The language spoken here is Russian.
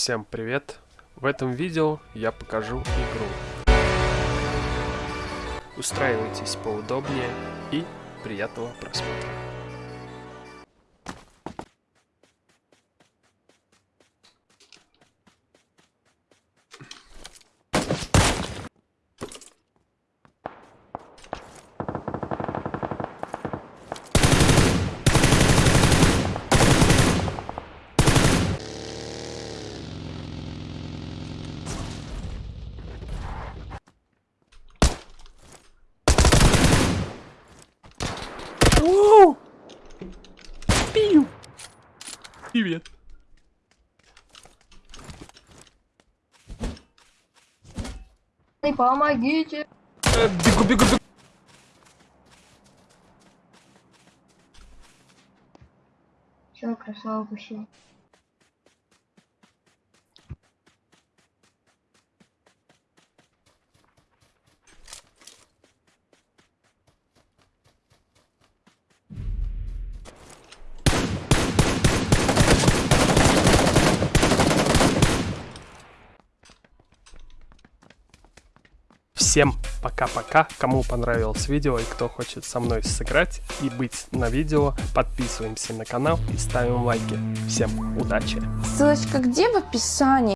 Всем привет! В этом видео я покажу игру. Устраивайтесь поудобнее и приятного просмотра. Оу! Пию! Привет! Помогите! Э, Бегу, бегу, бегу! Все, красава пущу. Всем пока-пока, кому понравилось видео и кто хочет со мной сыграть и быть на видео, подписываемся на канал и ставим лайки. Всем удачи! Ссылочка где в описании?